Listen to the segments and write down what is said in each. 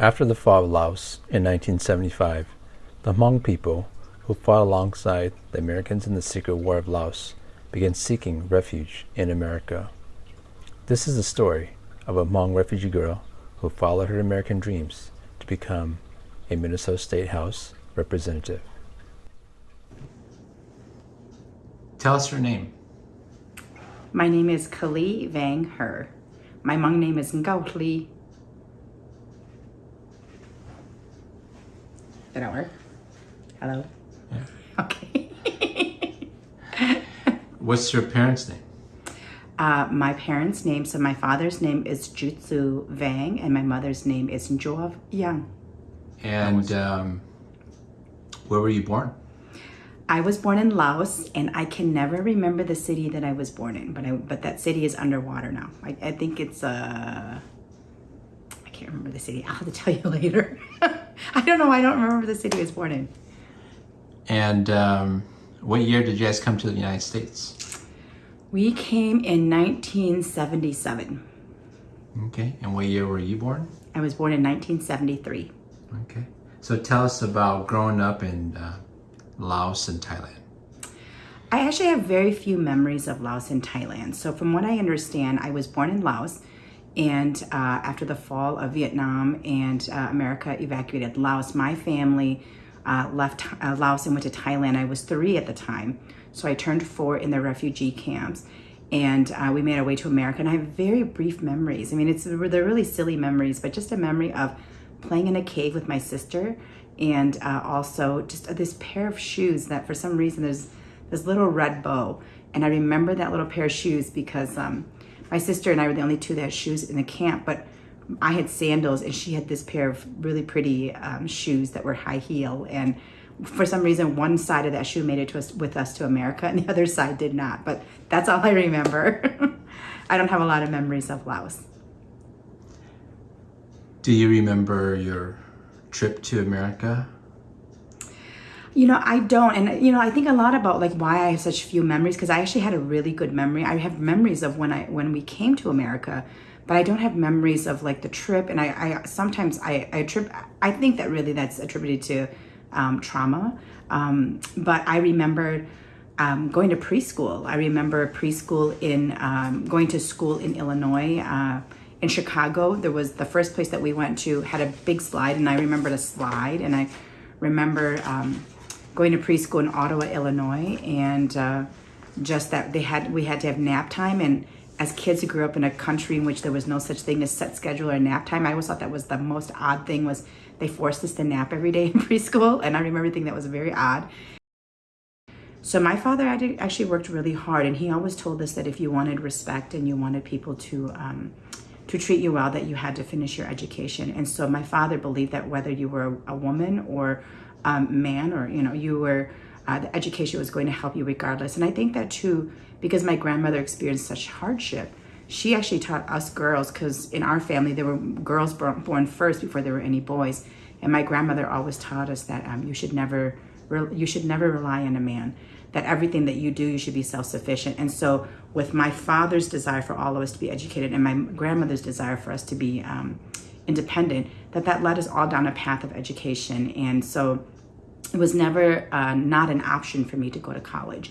After the fall of Laos in 1975, the Hmong people, who fought alongside the Americans in the Secret War of Laos, began seeking refuge in America. This is the story of a Hmong refugee girl who followed her American dreams to become a Minnesota State House representative. Tell us your name. My name is Kaohly Vang Her. My Hmong name is Ngao Li. Did that work? Hello? Yeah. Okay. What's your parents' name? Uh, my parents' name, so my father's name is Jutsu Vang and my mother's name is Njov Yang. And um, where were you born? I was born in Laos and I can never remember the city that I was born in, but I, but that city is underwater now. I, I think it's, uh, I can't remember the city. I'll have to tell you later. I don't know. I don't remember the city I was born in. And um, what year did you guys come to the United States? We came in 1977. Okay. And what year were you born? I was born in 1973. Okay. So tell us about growing up in uh, Laos and Thailand. I actually have very few memories of Laos and Thailand. So from what I understand, I was born in Laos and uh, after the fall of Vietnam and uh, America evacuated Laos, my family uh, left uh, Laos and went to Thailand. I was three at the time. So I turned four in the refugee camps and uh, we made our way to America. And I have very brief memories. I mean, it's they're really silly memories, but just a memory of playing in a cave with my sister and uh, also just this pair of shoes that for some reason there's this little red bow. And I remember that little pair of shoes because um, my sister and I were the only two that had shoes in the camp, but I had sandals and she had this pair of really pretty um, shoes that were high heel. And for some reason, one side of that shoe made it to us with us to America and the other side did not. But that's all I remember. I don't have a lot of memories of Laos. Do you remember your trip to America? You know, I don't. And, you know, I think a lot about like why I have such few memories because I actually had a really good memory. I have memories of when I when we came to America, but I don't have memories of like the trip. And I, I sometimes I, I trip. I think that really that's attributed to um, trauma. Um, but I remember um, going to preschool. I remember preschool in um, going to school in Illinois. Uh, in Chicago, there was the first place that we went to had a big slide, and I remembered a slide, and I remember um, going to preschool in Ottawa, Illinois, and uh, just that they had we had to have nap time, and as kids who grew up in a country in which there was no such thing as set schedule or nap time, I always thought that was the most odd thing was they forced us to nap every day in preschool, and I remember thinking that was very odd. So my father actually worked really hard, and he always told us that if you wanted respect and you wanted people to um, to treat you well, that you had to finish your education. And so my father believed that whether you were a, woman or um, man, or you know, you were uh, the education was going to help you regardless. And I think that too, because my grandmother experienced such hardship, she actually taught us girls because in our family there were girls born first before there were any boys and my grandmother always taught us that um, you should never you should never rely on a man that everything that you do you should be self-sufficient and so with my father's desire for all of us to be educated and my grandmother's desire for us to be um, independent that that led us all down a path of education and so it was never uh, not an option for me to go to college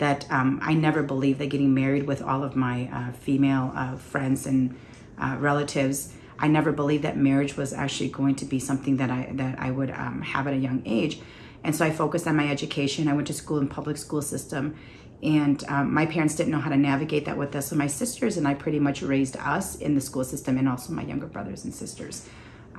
that um, I never believed that getting married with all of my uh, female uh, friends and uh, relatives, I never believed that marriage was actually going to be something that I that I would um, have at a young age. And so I focused on my education. I went to school in public school system and um, my parents didn't know how to navigate that with us. So my sisters and I pretty much raised us in the school system and also my younger brothers and sisters.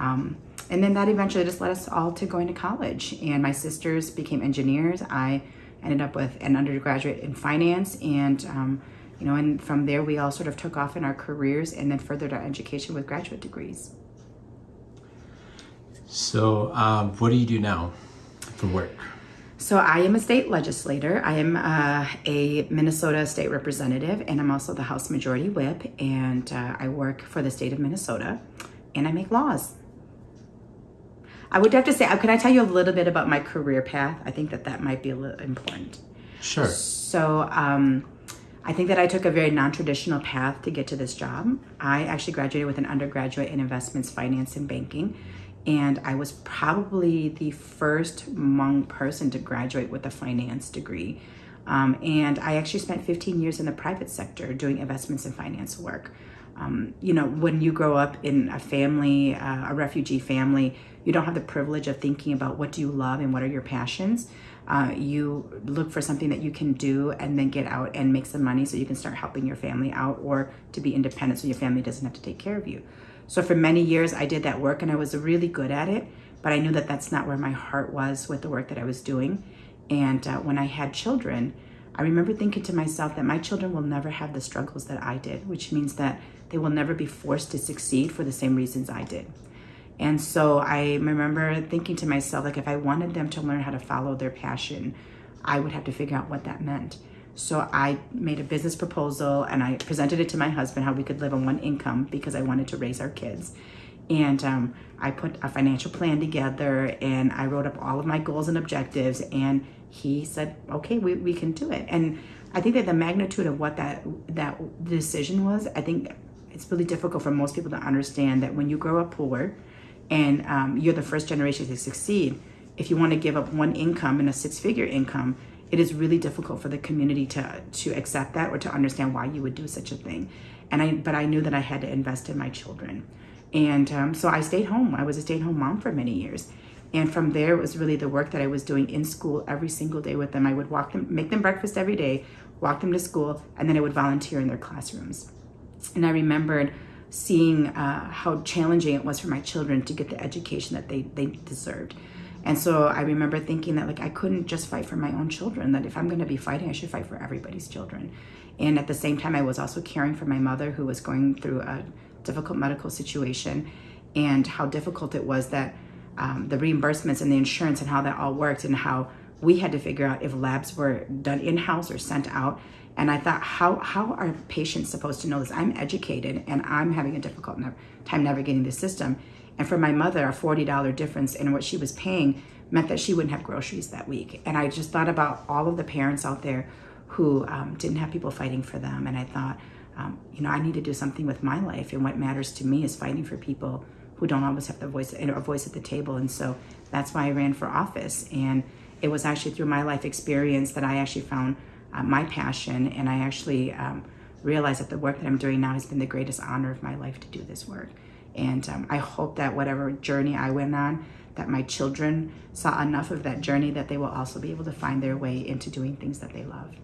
Um, and then that eventually just led us all to going to college. And my sisters became engineers. I ended up with an undergraduate in finance and um, you know and from there we all sort of took off in our careers and then furthered our education with graduate degrees so um, what do you do now for work so I am a state legislator. I am uh, a Minnesota state representative and I'm also the House Majority Whip and uh, I work for the state of Minnesota and I make laws. I would have to say, uh, can I tell you a little bit about my career path? I think that that might be a little important. Sure. So um, I think that I took a very non-traditional path to get to this job. I actually graduated with an undergraduate in investments, finance, and banking. And I was probably the first Hmong person to graduate with a finance degree. Um, and I actually spent 15 years in the private sector doing investments and finance work. Um, you know, when you grow up in a family, uh, a refugee family, you don't have the privilege of thinking about what do you love and what are your passions. Uh, you look for something that you can do and then get out and make some money so you can start helping your family out or to be independent so your family doesn't have to take care of you. So for many years, I did that work and I was really good at it, but I knew that that's not where my heart was with the work that I was doing. And uh, when I had children, I remember thinking to myself that my children will never have the struggles that I did, which means that they will never be forced to succeed for the same reasons I did. And so I remember thinking to myself, like, if I wanted them to learn how to follow their passion, I would have to figure out what that meant. So I made a business proposal and I presented it to my husband how we could live on one income because I wanted to raise our kids. And um, I put a financial plan together and I wrote up all of my goals and objectives. And he said, okay, we, we can do it. And I think that the magnitude of what that, that decision was, I think it's really difficult for most people to understand that when you grow up poor and um, you're the first generation to succeed, if you want to give up one income and a six figure income, it is really difficult for the community to to accept that or to understand why you would do such a thing. And I, but I knew that I had to invest in my children, and um, so I stayed home. I was a stay-at-home mom for many years, and from there it was really the work that I was doing in school every single day with them. I would walk them, make them breakfast every day, walk them to school, and then I would volunteer in their classrooms. And I remembered seeing uh, how challenging it was for my children to get the education that they, they deserved. And so I remember thinking that like I couldn't just fight for my own children, that if I'm gonna be fighting, I should fight for everybody's children. And at the same time, I was also caring for my mother who was going through a difficult medical situation and how difficult it was that um, the reimbursements and the insurance and how that all worked and how we had to figure out if labs were done in-house or sent out. And I thought, how, how are patients supposed to know this? I'm educated and I'm having a difficult time navigating the system. And for my mother, a $40 difference in what she was paying meant that she wouldn't have groceries that week. And I just thought about all of the parents out there who um, didn't have people fighting for them. And I thought, um, you know, I need to do something with my life. And what matters to me is fighting for people who don't always have the voice, a voice at the table. And so that's why I ran for office. And it was actually through my life experience that I actually found uh, my passion. And I actually um, realized that the work that I'm doing now has been the greatest honor of my life to do this work. And um, I hope that whatever journey I went on, that my children saw enough of that journey that they will also be able to find their way into doing things that they love.